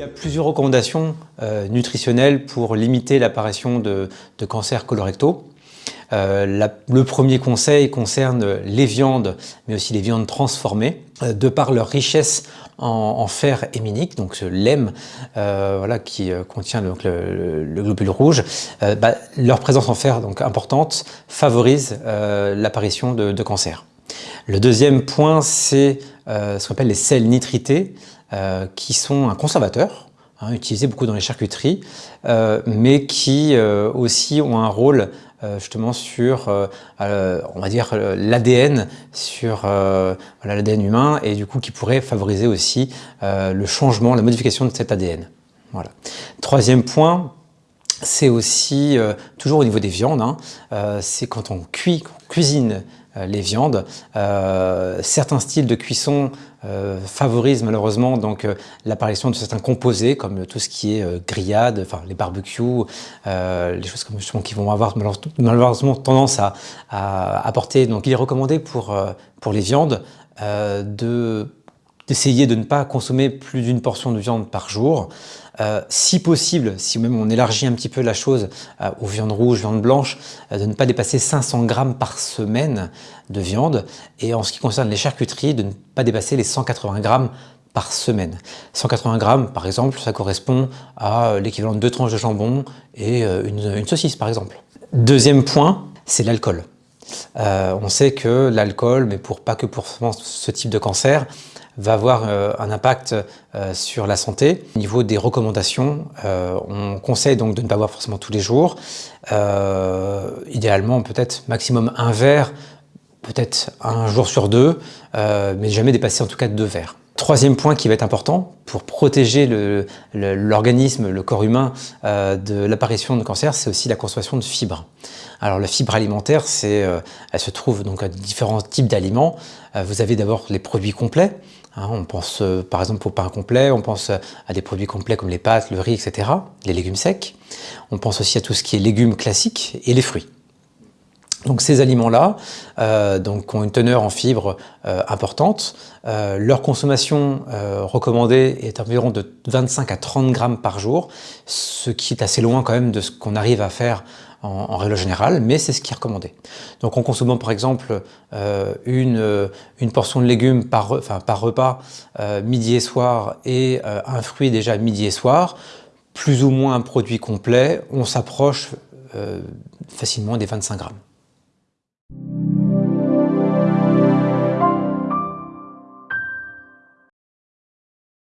y a plusieurs recommandations nutritionnelles pour limiter l'apparition de, cancers colorectaux. Euh, le premier conseil concerne les viandes, mais aussi les viandes transformées, euh, de par leur richesse en, fer héminique, donc ce lemme euh, voilà, qui contient donc, le, globule rouge, bah, leur présence en fer donc importante favorise l'apparition de, de, cancer. Le deuxième point, c'est ce qu'on appelle les sels nitrités, qui sont un conservateur, hein, utilisé beaucoup dans les charcuteries, mais qui aussi ont un rôle euh, justement sur, euh, euh, on va dire, l'ADN, sur l'ADN humain, et du coup qui pourrait favoriser aussi le changement, la modification de cet ADN. Voilà. Troisième point, c'est aussi, toujours au niveau des viandes, hein, c'est quand on cuit, on cuisine euh, les viandes. Euh, certains styles de cuisson euh, favorisent malheureusement donc l'apparition de certains composés comme tout ce qui est grillade, enfin les barbecues, les choses comme justement qui vont avoir malheureusement tendance à, apporter. Donc il est recommandé pour, pour les viandes de d'essayer de ne pas consommer plus d'une portion de viande par jour. Euh, si possible, si même on élargit un petit peu la chose euh, aux viandes rouges, viandes blanches, euh, de ne pas dépasser 500 grammes par semaine de viande. Et en ce qui concerne les charcuteries, de ne pas dépasser les 180 grammes par semaine. 180 grammes, par exemple, ça correspond à l'équivalent de deux tranches de jambon et une, saucisse, par exemple. Deuxième point, c'est l'alcool. on sait que l'alcool, mais pour pas que pour ce type de cancer, va avoir euh, un impact euh, sur la santé. Au niveau des recommandations, euh, on conseille donc de ne pas boire forcément tous les jours. idéalement, peut-être maximum un verre, peut-être un jour sur deux, mais jamais dépasser en tout cas deux verres. Troisième point qui va être important pour protéger l'organisme, le, corps humain de l'apparition de cancer, c'est aussi la consommation de fibres. Alors la fibre alimentaire, elle se trouve donc à différents types d'aliments. vous avez d'abord les produits complets, Hein, on pense euh, par exemple au pain complet, on pense à des produits complets comme les pâtes, le riz, etc., les légumes secs. On pense aussi à tout ce qui est légumes classiques et les fruits. Donc ces aliments-là euh, ont une teneur en fibres euh, importante. leur consommation recommandée est environ de 25 à 30 grammes par jour, ce qui est assez loin quand même de ce qu'on arrive à faire en, règle générale, mais c'est ce qui est recommandé. Donc en consommant par exemple euh, une, euh, portion de légumes par, par repas euh, midi et soir et un fruit déjà midi et soir, plus ou moins un produit complet, on s'approche facilement des 25 grammes.